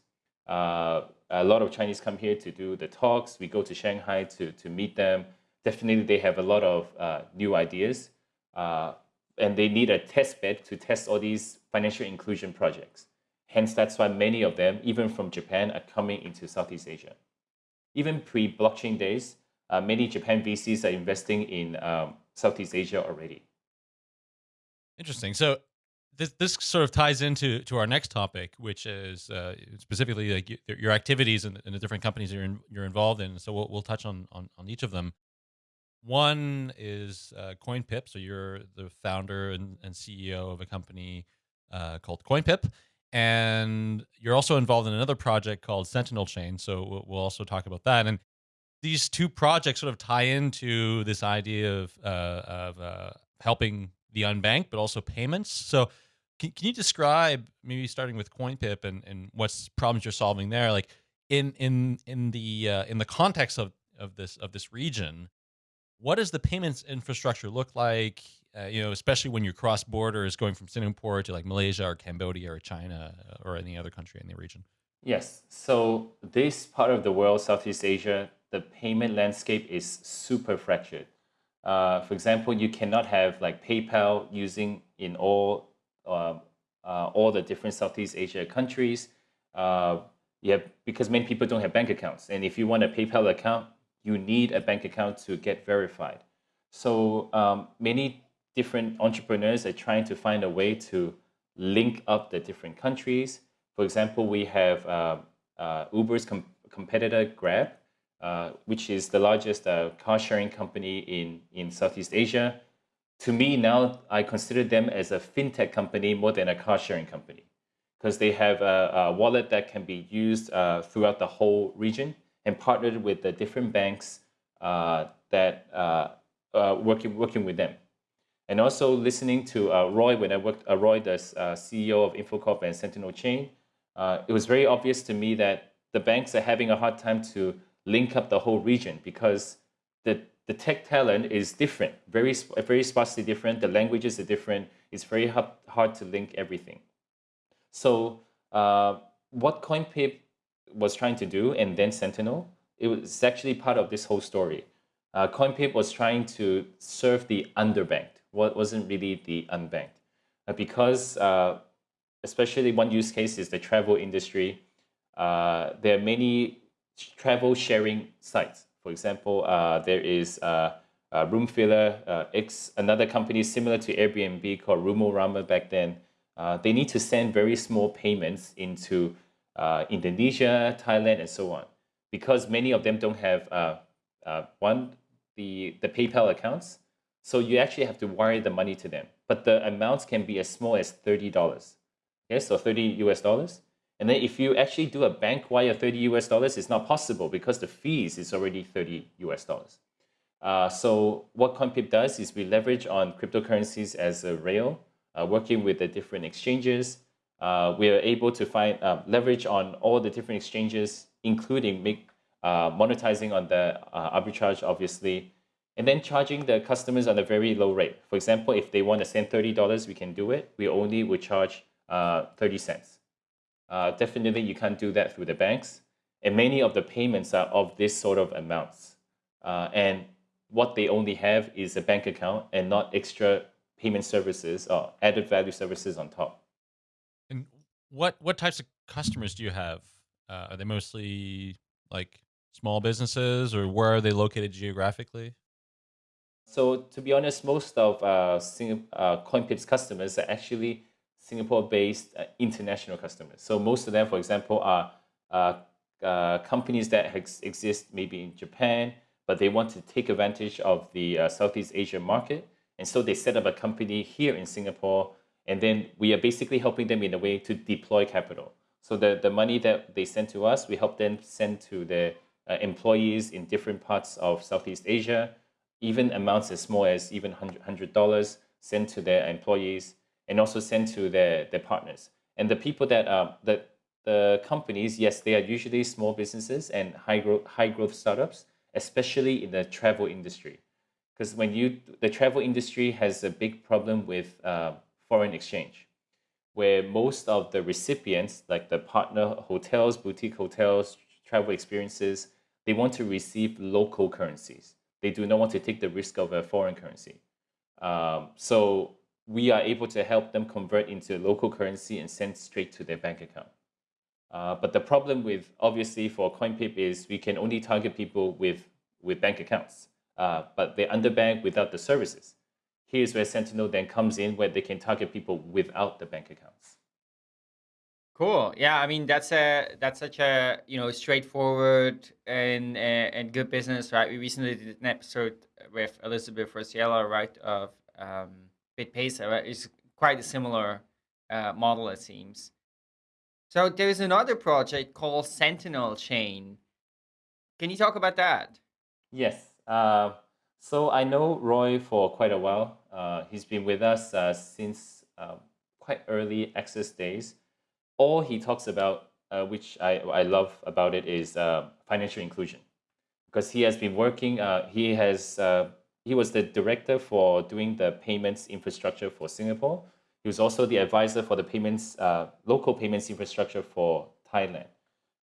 Uh, a lot of Chinese come here to do the talks. We go to Shanghai to, to meet them. Definitely, they have a lot of uh, new ideas. Uh, and they need a test bed to test all these financial inclusion projects. Hence, that's why many of them, even from Japan, are coming into Southeast Asia. Even pre blockchain days, uh, many Japan VCs are investing in um, Southeast Asia already. Interesting. So this this sort of ties into to our next topic, which is uh, specifically like your activities and, and, the different companies you're in, you're involved in. So we'll we'll touch on on, on each of them. One is uh, CoinPip. So you're the founder and, and CEO of a company uh, called CoinPip, and you're also involved in another project called Sentinel Chain. So we'll, we'll also talk about that. And these two projects sort of tie into this idea of uh, of uh, helping the unbanked, but also payments. So can, can you describe maybe starting with CoinPip and, and what's problems you're solving there? Like in in in the uh, in the context of of this of this region, what does the payments infrastructure look like? Uh, you know, especially when your cross borders, going from Singapore to like Malaysia or Cambodia or China uh, or any other country in the region. Yes. So this part of the world, Southeast Asia, the payment landscape is super fractured. Uh, for example, you cannot have like PayPal using in all uh, uh, all the different Southeast Asia countries. Uh, yeah, because many people don't have bank accounts, and if you want a PayPal account, you need a bank account to get verified. So um, many different entrepreneurs are trying to find a way to link up the different countries. For example, we have uh, uh, Uber's com competitor Grab, uh, which is the largest uh, car sharing company in, in Southeast Asia. To me, now I consider them as a fintech company more than a car sharing company because they have a, a, wallet that can be used uh, throughout the whole region and partnered with the different banks uh, that uh, working, working with them. And also listening to Roy, when I worked, Roy, the CEO of InfoCorp and Sentinel Chain, it was very obvious to me that the banks are having a hard time to link up the whole region because the, the tech talent is different, very, very sparsely different. The languages are different. It's very hard, hard to link everything. So uh, what CoinPip was trying to do, and then Sentinel, it was actually part of this whole story. Uh, CoinPip was trying to serve the underbanked, what wasn't really the unbanked. Uh, because uh, especially one use case is the travel industry. Uh, there are many travel sharing sites. For example, uh, there is uh, Roomfiller, uh, X, another company similar to Airbnb called Roomorama back then. They need to send very small payments into uh, Indonesia, Thailand, and so on. Because many of them don't have uh, uh, one, the, the PayPal accounts. So you actually have to wire the money to them. But the amounts can be as small as $30. Okay, so 30 US dollars. And then if you actually do a bank wire 30 US dollars, it's not possible because the fees is already 30 US dollars. Uh, so what CoinPip does is we leverage on cryptocurrencies as a rail, uh, working with the different exchanges. Uh, we are able to find uh, leverage on all the different exchanges, including make, uh, monetizing on the uh, arbitrage, obviously, and then charging the customers on a very low rate. For example, if they want to send $30, we can do it. We only would charge 30 cents. Uh, definitely, you can't do that through the banks. And many of the payments are of this sort of amounts. Uh, and what they only have is a bank account and not extra payment services or added value services on top. What what types of customers do you have? Uh, are they mostly like small businesses, or where are they located geographically? So to be honest, most of uh, uh, CoinPip's customers are actually Singapore-based uh, international customers. So most of them, for example, are uh, uh, companies that exist maybe in Japan, but they want to take advantage of the uh, Southeast Asia market. And so they set up a company here in Singapore, and then we are basically helping them in a way to deploy capital. So the, the money that they send to us, we help them send to their uh, employees in different parts of Southeast Asia, even amounts as small as even $100 sent to their employees and also send to their, their partners. And the people that are, the, the companies, yes, they are usually small businesses and high growth, high growth startups, especially in the travel industry. Because when you, the travel industry has a big problem with uh, foreign exchange, where most of the recipients, like the partner hotels, boutique hotels, travel experiences, they want to receive local currencies. They do not want to take the risk of a foreign currency. Um, so we are able to help them convert into local currency and send straight to their bank account. Uh, but the problem with obviously for CoinPip is we can only target people with with bank accounts, uh, but they're underbanked without the services. Here's where Sentinel then comes in, where they can target people without the bank accounts. Cool. Yeah, I mean that's a that's such a you know straightforward and and good business, right? We recently did an episode with Elizabeth Rossiello, right, of um, BitPesa. Right? It's quite a similar uh, model, it seems. So there's another project called Sentinel Chain. Can you talk about that? Yes. Uh, so I know Roy for quite a while. Uh, he's been with us uh, since uh, quite early access days all he talks about, uh, which I, I love about it, is financial inclusion. Because he has been working, he has he was the director for doing the payments infrastructure for Singapore. He was also the advisor for the payments uh, local payments infrastructure for Thailand.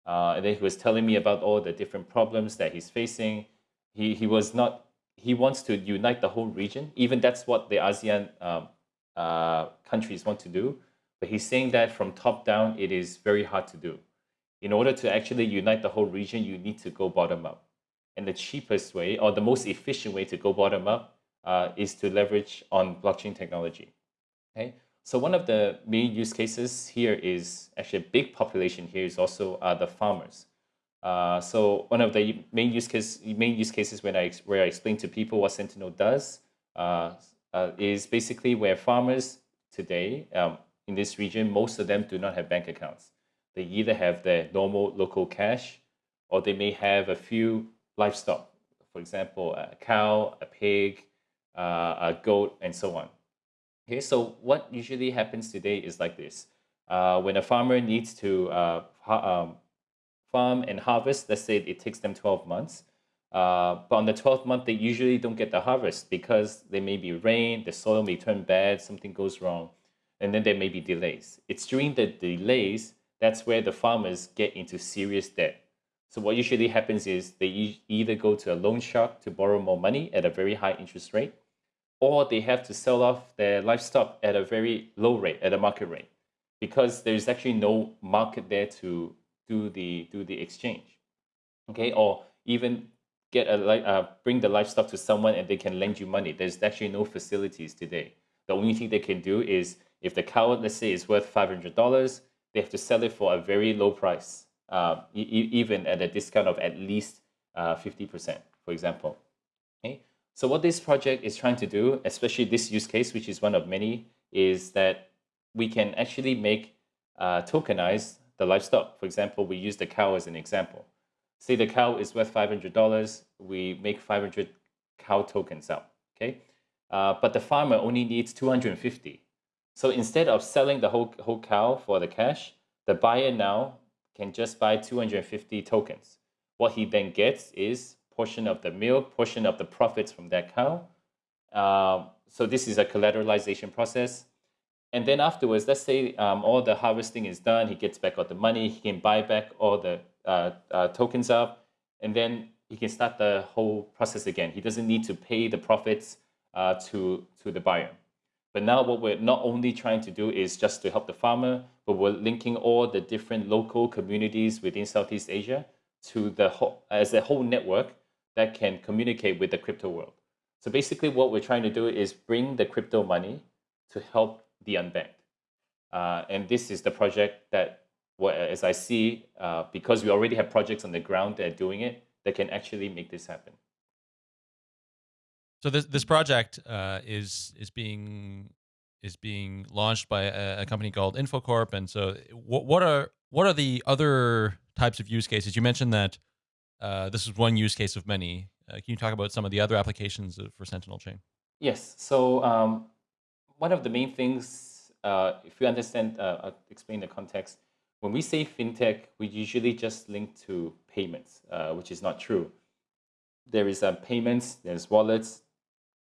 Uh, and then he was telling me about all the different problems that he's facing. He he was not he wants to unite the whole region. Even that's what the ASEAN um, countries want to do but he's saying that from top down, it is very hard to do. In order to actually unite the whole region, you need to go bottom up. And the cheapest way, or the most efficient way to go bottom up, uh, is to leverage on blockchain technology. Okay, so one of the main use cases here is actually a big population here is also uh, the farmers. Uh, so one of the main use case, main use cases when I where I explain to people what Sentinel does uh, uh, is basically where farmers today um, in this region, most of them do not have bank accounts. They either have their normal local cash or they may have a few livestock, for example, a cow, a pig, uh, a goat, and so on. Okay, so what usually happens today is like this. Uh, when a farmer needs to um, farm and harvest, let's say it takes them 12 months, uh, but on the 12th month, they usually don't get the harvest because there may be rain, the soil may turn bad, something goes wrong and then there may be delays. It's during the delays that's where the farmers get into serious debt. So what usually happens is they either go to a loan shark to borrow more money at a very high interest rate, or they have to sell off their livestock at a very low rate, at a market rate, because there's actually no market there to do the do the exchange. Okay, or even get a uh, bring the livestock to someone and they can lend you money. There's actually no facilities today. The only thing they can do is if the cow, let's say, is worth $500, they have to sell it for a very low price, uh, e even at a discount of at least uh, 50%, for example. Okay? So what this project is trying to do, especially this use case, which is one of many, is that we can actually make uh, tokenize the livestock. For example, we use the cow as an example. Say the cow is worth $500, we make 500 cow tokens out, okay? Uh, but the farmer only needs 250. So instead of selling the whole, whole cow for the cash, the buyer now can just buy 250 tokens. What he then gets is portion of the milk, portion of the profits from that cow. Um, so this is a collateralization process. And then afterwards, let's say um, all the harvesting is done, he gets back all the money, he can buy back all the uh, uh, tokens up, and then he can start the whole process again. He doesn't need to pay the profits uh, to, to the buyer. But now what we're not only trying to do is just to help the farmer, but we're linking all the different local communities within Southeast Asia to the whole, as a whole network that can communicate with the crypto world. So basically what we're trying to do is bring the crypto money to help the unbanked. Uh, and this is the project that, well, as I see, uh, because we already have projects on the ground that are doing it, that can actually make this happen. So this this project uh, is is being is being launched by a, a, company called InfoCorp, and so what what are what are the other types of use cases? You mentioned that uh, this is one use case of many. Uh, can you talk about some of the other applications for Sentinel Chain? Yes. So um, one of the main things, uh, if you understand, uh, I'll explain the context. When we say fintech, we usually just link to payments, uh, which is not true. There is payments, there's wallets,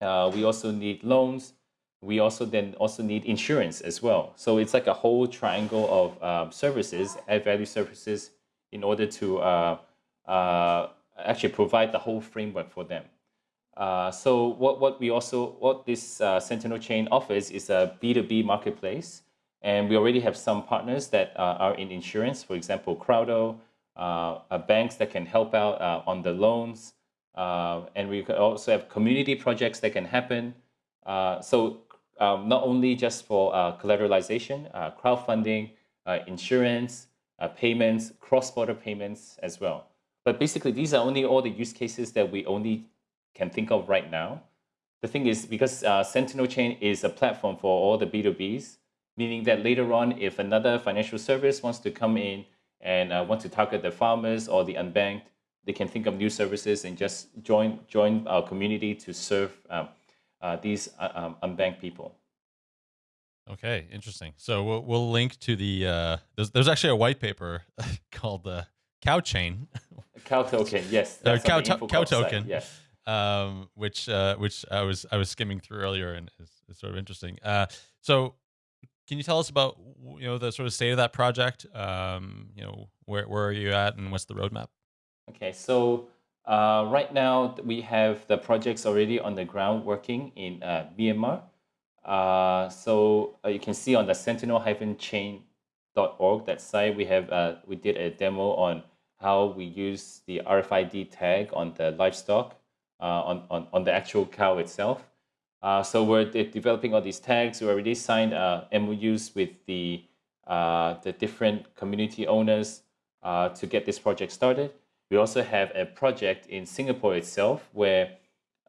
uh, we also need loans. We also then also need insurance as well. So it's like a whole triangle of um, services, add value services, in order to uh, uh, actually provide the whole framework for them. Uh, so what, what we also, what this uh, Sentinel chain offers is a B2B marketplace. And we already have some partners that uh, are in insurance, for example, Crowdo, uh, banks that can help out uh, on the loans. Uh, and we also have community projects that can happen. so um, not only just for collateralization, crowdfunding, insurance, payments, cross-border payments as well. But basically, these are only all the use cases that we only can think of right now. The thing is, because uh, Sentinel Chain is a platform for all the B2Bs, meaning that later on, if another financial service wants to come in and uh, want to target the farmers or the unbanked, they can think of new services and just join join our community to serve um, uh, these uh, um, unbanked people. Okay, interesting. So we'll, we'll link to the uh, there's there's actually a white paper called the Cow Chain. Cow token, yes. cow, to- cow token. Yes um, which uh, which I was I was skimming through earlier and is, is sort of interesting. Uh, so, can you tell us about you know the sort of state of that project? Um, you know, where where are you at, and what's the roadmap? Okay, so uh, right now we have the projects already on the ground working in uh, Myanmar. Uh, so uh, you can see on the sentinel-chain.org that site we have uh, we did a demo on how we use the RFID tag on the livestock on, on, on the actual cow itself. Uh, so we're de developing all these tags. We already signed uh, MOUs with the, the different community owners to get this project started. We also have a project in Singapore itself where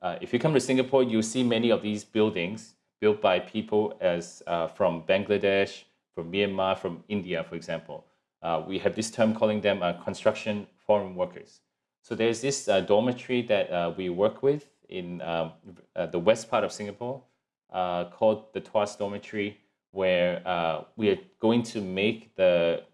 uh, if you come to Singapore, you'll see many of these buildings built by people as uh, from Bangladesh, from Myanmar, from India, for example. Uh, we have this term calling them construction foreign workers. So there's this uh, dormitory that uh, we work with in um, uh, the west part of Singapore uh, called the Tuas Dormitory, where uh, we are going to make the,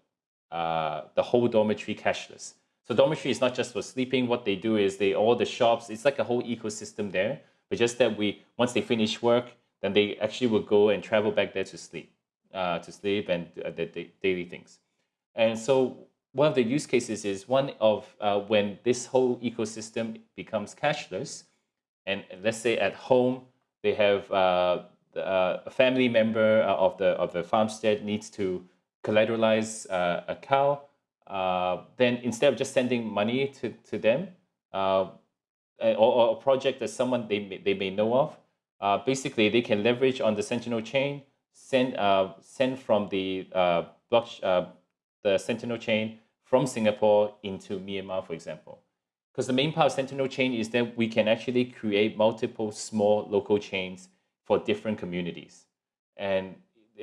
uh, the whole dormitory cashless. So dormitory is not just for sleeping. What they do is they all the shops. It's like a whole ecosystem there. But just that we once they finish work, then they actually will go and travel back there to sleep, to sleep and the daily things. And so one of the use cases is one of uh, when this whole ecosystem becomes cashless, and let's say at home they have uh, uh, a family member uh, of the of the farmstead needs to collateralize uh, a cow, then instead of just sending money to to them, or, or, a project that someone they may, they may know of, basically they can leverage on the Sentinel chain, send send from the block the Sentinel chain from Singapore into Myanmar, for example. Because the main part of Sentinel chain is that we can actually create multiple small local chains for different communities. And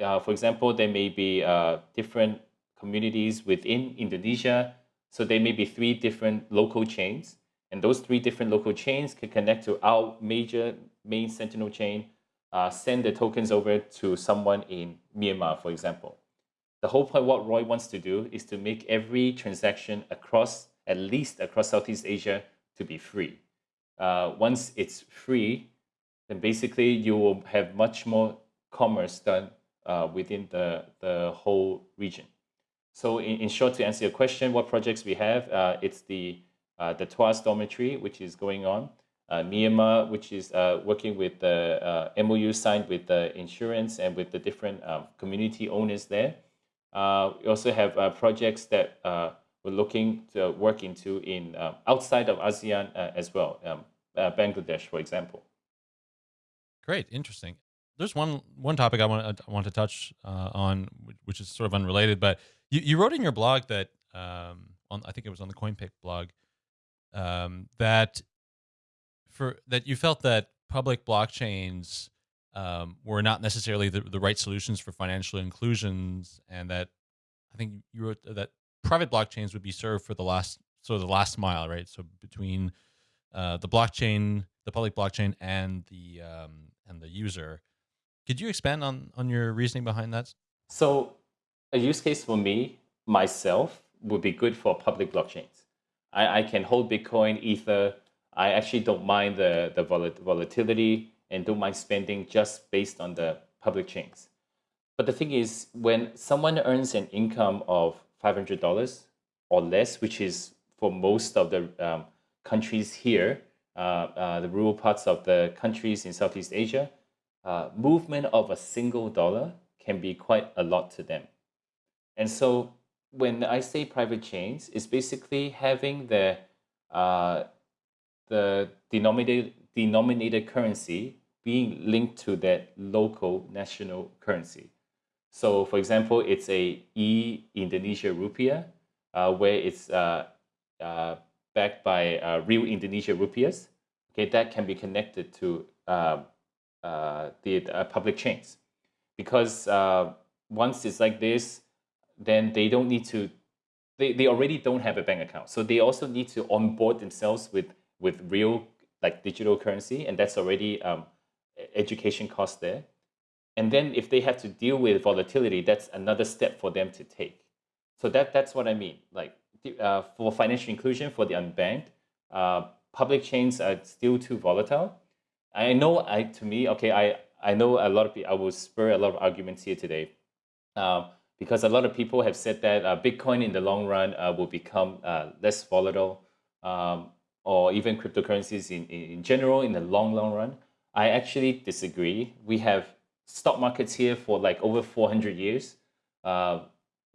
uh, for example, there may be uh, different communities within Indonesia. So there may be three different local chains. And those three different local chains can connect to our major main Sentinel chain, uh, send the tokens over to someone in Myanmar, for example. The whole point what Roy wants to do is to make every transaction across, at least across Southeast Asia, to be free. Uh, once it's free, then basically you will have much more commerce done uh, within the, the whole region. So in, in short, to answer your question, what projects we have, uh, it's the, uh, the Tuas dormitory, which is going on. Uh, Myanmar, which is uh, working with the MOU signed with the insurance and with the different um, community owners there. Uh, we also have uh, projects that uh, we're looking to work into in uh, outside of ASEAN uh, as well, um, uh, Bangladesh, for example. Great, interesting. There's one one topic I want I want to touch on, which is sort of unrelated, but you, you wrote in your blog that um, on I think it was on the CoinPip blog um, that for that you felt that public blockchains um, were not necessarily the, the right solutions for financial inclusions, and that I think you wrote that private blockchains would be served for the last of the last mile, right? So between uh, the blockchain, the public blockchain, and the um, and the user. Could you expand on on your reasoning behind that? So a use case for me myself would be good for public blockchains. I, I can hold Bitcoin, Ether. I actually don't mind the the volatility and don't mind spending just based on the public chains. But the thing is, when someone earns an income of $500 or less, which is for most of the um, countries here, uh, the rural parts of the countries in Southeast Asia, uh, movement of a single dollar can be quite a lot to them. And so when I say private chains, it's basically having the uh, the denominated denominated currency being linked to that local national currency. So, for example, it's a e Indonesia rupiah, uh, where it's uh, uh, backed by uh, real Indonesia rupiahs. Okay, that can be connected to uh, uh, the public chains, because once it's like this, then they don't need to. They, they already don't have a bank account, so they also need to onboard themselves with with real like digital currency, and that's already um, education cost there. And then if they have to deal with volatility, that's another step for them to take. So that that's what I mean. Like uh, for financial inclusion for the unbanked, uh, public chains are still too volatile. I know I to me okay I I know a lot of people I will spur a lot of arguments here today, uh, because a lot of people have said that uh, Bitcoin in the long run uh, will become uh, less volatile, um, or even cryptocurrencies in in general in the long long run. I actually disagree. We have stock markets here for like over 400 years. Uh,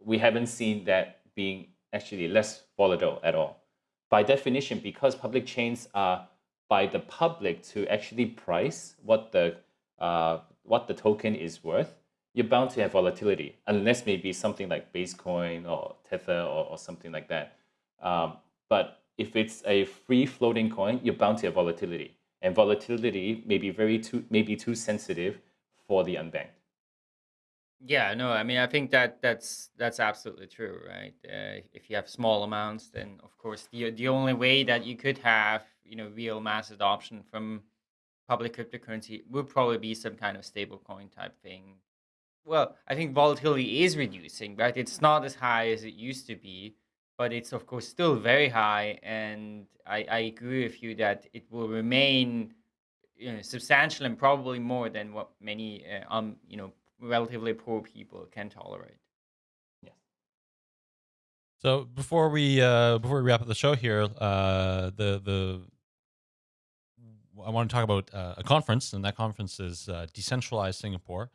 we haven't seen that being actually less volatile at all. By definition, because public chains are by the public to actually price what the uh, what the token is worth, you're bound to have volatility, unless maybe something like Basecoin or Tether or, or something like that. Um, but if it's a free floating coin, you're bound to have volatility and volatility may be very too maybe too sensitive for the unbanked. Yeah, no, I mean, I think that that's that's absolutely true, right? Uh, if you have small amounts, then of course the the only way that you could have you know real mass adoption from public cryptocurrency would probably be some kind of stable coin type thing. Well, I think volatility is reducing, right? It's not as high as it used to be, but it's of course still very high. And I, I agree with you that it will remain you know, substantial and probably more than what many uh, um you know relatively poor people can tolerate. Yes. So before we uh, before we wrap up the show here, uh, the the I want to talk about uh, a conference, and that conference is uh, Decentralized Singapore.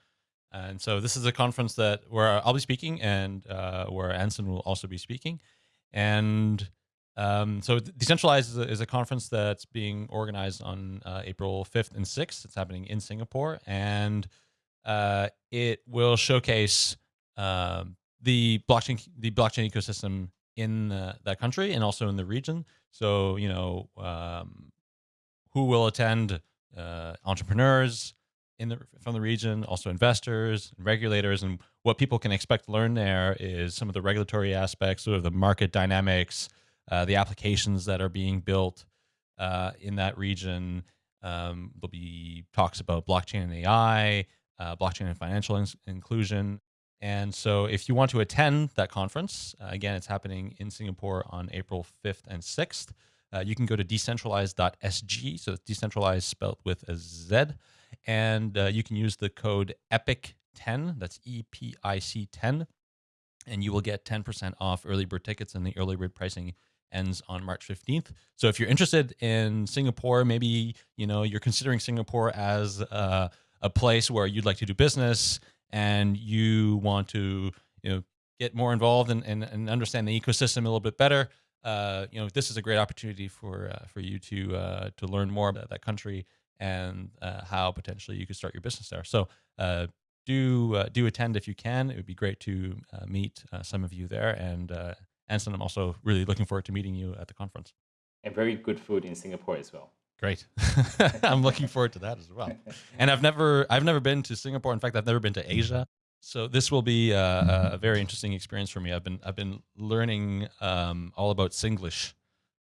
And so this is a conference that where I'll be speaking, and uh, where Anson will also be speaking. And um, so Decentralized is a, is a, conference that's being organized on uh, April 5th and 6th. It's happening in Singapore, and uh, it will showcase um, the blockchain the blockchain ecosystem in that country and also in the region. So you know um, who will attend, uh, entrepreneurs in the from the region, also investors, and regulators, and what people can expect to learn there is some of the regulatory aspects, sort of the market dynamics, uh, the applications that are being built uh, in that region. Um, there'll be talks about blockchain and AI, uh, blockchain and financial in inclusion. And so, if you want to attend that conference, uh, again, it's happening in Singapore on April 5th and 6th. Uh, you can go to decentralized.sg. So, it's decentralized spelled with a Z. And uh, you can use the code EPIC10, that's E P I C 10, and you will get 10% off early bird tickets. And the early bird pricing ends on March 15th. So if you're interested in Singapore, maybe you know you're considering Singapore as uh, a place where you'd like to do business and you want to you know get more involved and, and, and understand the ecosystem a little bit better. Uh, you know, this is a great opportunity for uh, for you to uh, to learn more about that country and uh, how potentially you could start your business there. So uh, do uh, do attend if you can. It would be great to uh, meet uh, some of you there. And uh, Anson, I'm also really looking forward to meeting you at the conference. And very good food in Singapore as well. Great. I'm looking forward to that as well. And I've never I've never been to Singapore. In fact, I've never been to Asia. So this will be a, a very interesting experience for me. I've been I've been learning um, all about Singlish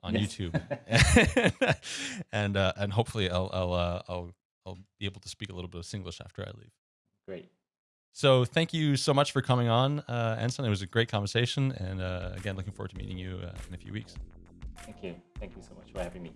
on yes. YouTube, and uh, and hopefully I'll I'll, uh, I'll I'll be able to speak a little bit of Singlish after I leave. Great. So thank you so much for coming on, uh, Anson. It was a great conversation, and uh, again, looking forward to meeting you uh, in a few weeks. Thank you. Thank you so much for having me.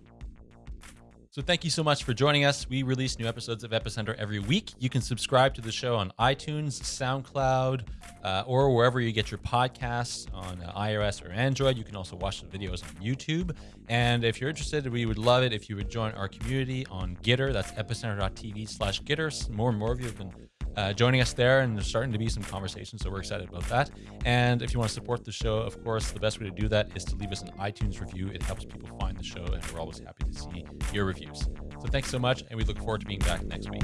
So thank you so much for joining us. We release new episodes of Epicenter every week. You can subscribe to the show on iTunes, SoundCloud, uh, or wherever you get your podcasts on uh, iOS or Android. You can also watch the videos on YouTube. And if you're interested, we would love it if you would join our community on Gitter. That's epicenter.tv slash Gitter. More and more of you have been uh, joining us there. And there's starting to be some conversation. So we're excited about that. And if you want to support the show, of course, the best way to do that is to leave us an iTunes review. It helps people find the show, and we're always happy to see your reviews. So thanks so much, and we look forward to being back next week.